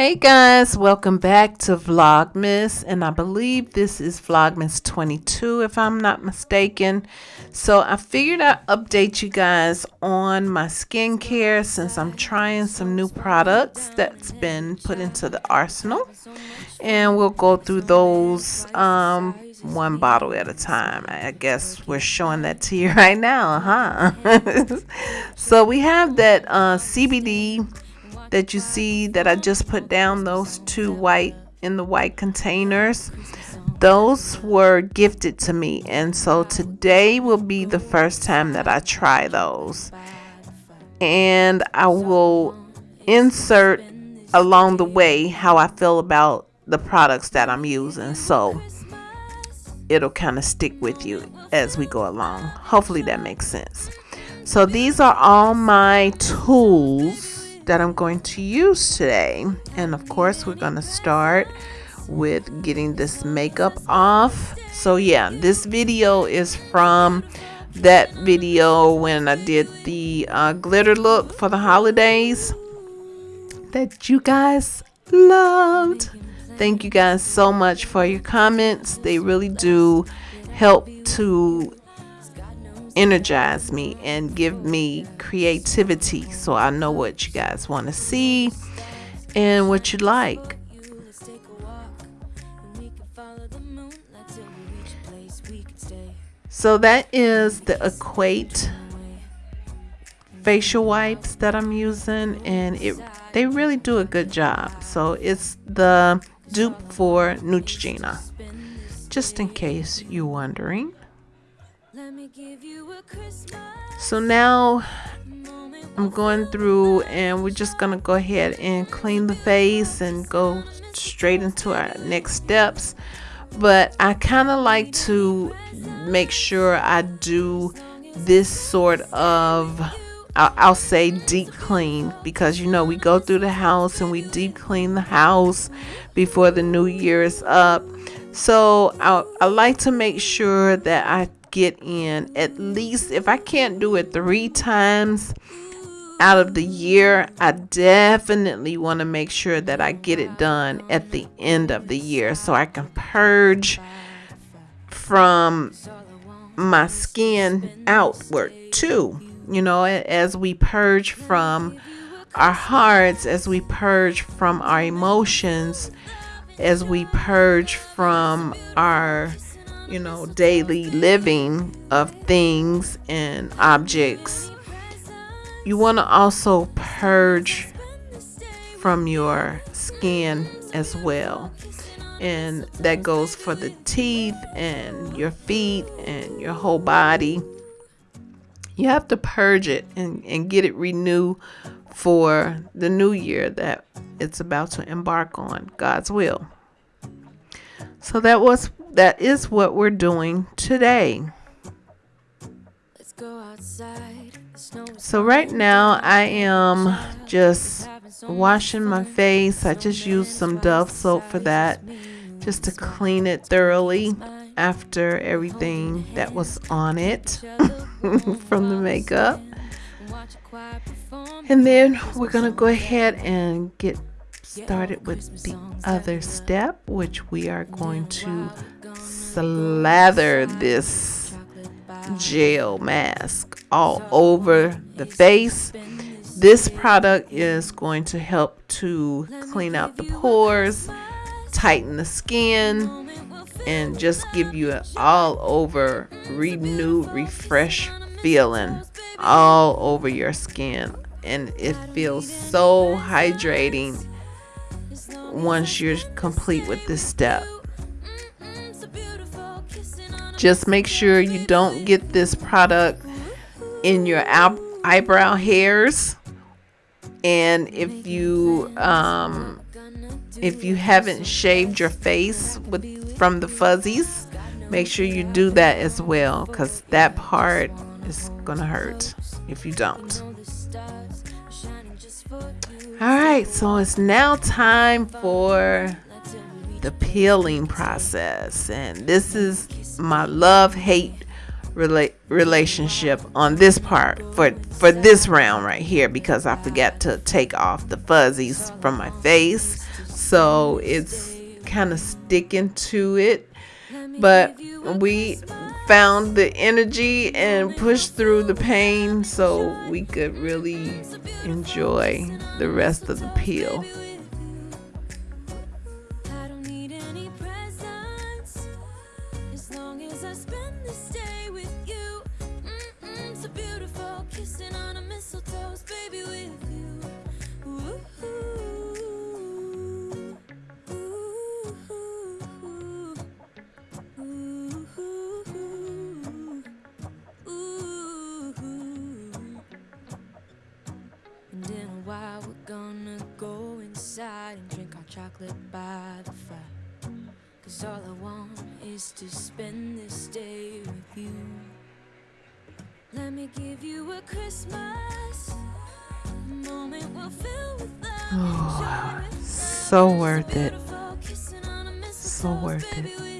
Hey guys, welcome back to Vlogmas, and I believe this is Vlogmas 22 if I'm not mistaken. So I figured I'd update you guys on my skincare since I'm trying some new products that's been put into the arsenal. And we'll go through those um, one bottle at a time. I guess we're showing that to you right now, huh? so we have that uh, CBD that you see that I just put down those two white in the white containers those were gifted to me. And so today will be the first time that I try those. And I will insert along the way how I feel about the products that I'm using. So it'll kind of stick with you as we go along. Hopefully that makes sense. So these are all my tools that I'm going to use today. And of course, we're going to start with getting this makeup off. So yeah, this video is from that video when I did the uh, glitter look for the holidays that you guys loved. Thank you guys so much for your comments. They really do help to energize me and give me creativity so I know what you guys want to see and what you like. So that is the Equate facial wipes that I'm using and it they really do a good job. So it's the dupe for Neutrogena. Just in case you're wondering. So now I'm going through and we're just going to go ahead and clean the face and go straight into our next steps. But I kind of like to make sure I do this sort of I'll, say deep clean because you know we go through the house and we deep clean the house before the new year is up so I, I like to make sure that I get in at least if I can't do it three times out of the year, I definitely want to make sure that I get it done at the end of the year so I can purge from my skin outward too. You know, as we purge from our hearts, as we purge from our emotions, as we purge from our you know, daily living of things and objects, you want to also purge from your skin as well. And that goes for the teeth and your feet and your whole body. You have to purge it and, and get it renewed for the new year that it's about to embark on God's will. So that was that is what we're doing today. So right now I am just washing my face. I just used some Dove soap for that just to clean it thoroughly after everything that was on it from the makeup. And then we're going to go ahead and get started with the other step, which we are going to slather this gel mask all over the face. This product is going to help to clean out the pores, tighten the skin, and just give you an all over renew, refresh feeling all over your skin. And it feels so hydrating once you're complete with this step. Just make sure you don't get this product in your eyebrow hairs. And if you um, if you haven't shaved your face with from the fuzzies, make sure you do that as well because that part is gonna hurt if you don't. All right, so it's now time for the peeling process, and this is my love hate rela- relationship on this part for for this round right here because I forgot to take off the fuzzies from my face. so it's kind of sticking to it but we found the energy and pushed through the pain so we could really enjoy the rest of the peel chocolate by the fire. Cause all I want is to spend this day with you. Let me give you a Christmas moment we'll fill with love. Oh, so worth it. So worth it.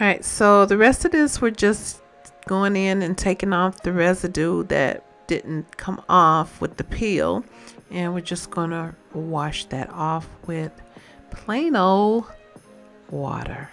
All right, so the rest of this, we're just going in and taking off the residue that didn't come off with the peel. And we're just to wash that off with plain old water.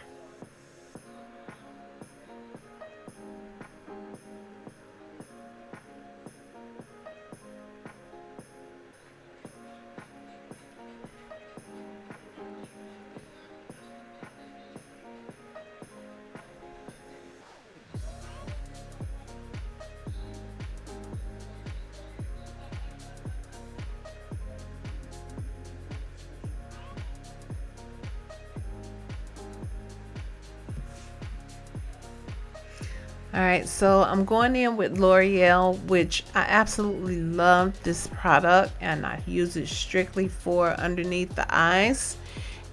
All right, so I'm going in with L'Oreal, which I absolutely love this product and I use it strictly for underneath the eyes.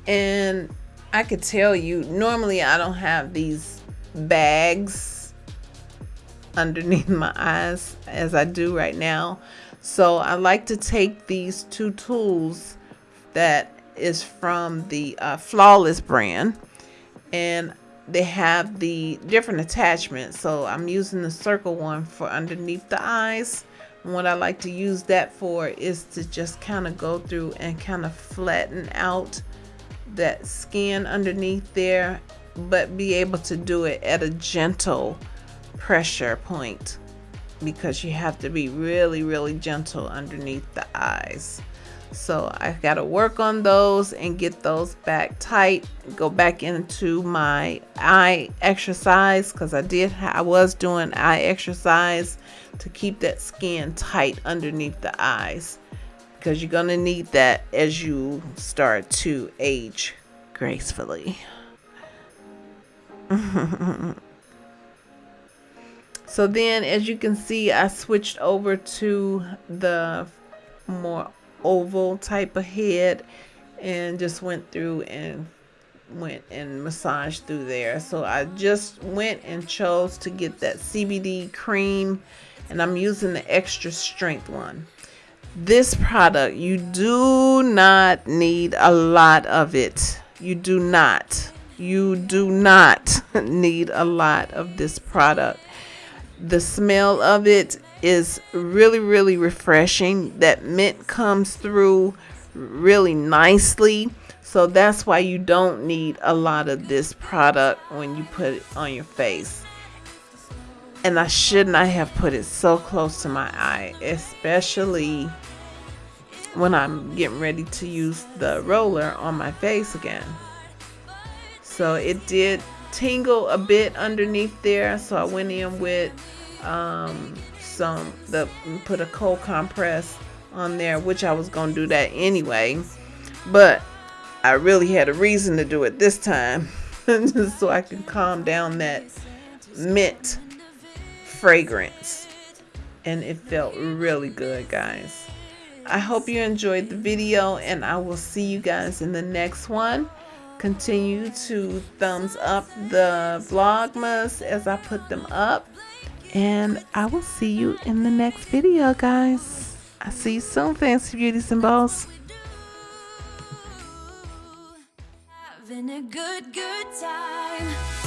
And I could tell you, normally I don't have these bags underneath my eyes as I do right now. So I like to take these two tools that is from the uh, Flawless brand and they have the different attachments. So I'm using the circle one for underneath the eyes. And what I like to use that for is to just kind of go through and kind of flatten out that skin underneath there but be able to do it at a gentle pressure point because you have to be really really gentle underneath the eyes so I've got to work on those and get those back tight go back into my eye exercise because I did I was doing eye exercise to keep that skin tight underneath the eyes because you're gonna need that as you start to age gracefully. So then as you can see I switched over to the more oval type of head and just went through and went and massaged through there. So I just went and chose to get that CBD cream and I'm using the extra strength one. This product you do not need a lot of it. You do not. You do not need a lot of this product. The smell of it is really really refreshing. That mint comes through really nicely. So that's why you don't need a lot of this product when you put it on your face. And I should not have put it so close to my eye especially when I'm getting ready to use the roller on my face again. So it did tingle a bit underneath there. So I went in with um, some the put a cold compress on there which I was gonna do that anyway. But I really had a reason to do it this time just so I can calm down that mint fragrance. And it felt really good guys. I hope you enjoyed the video and I will see you guys in the next one. Continue to thumbs up the vlogmas as I put them up And I will see you in the next video, guys. I see you soon, Fancy Beauties and Bows. Having a good, good time.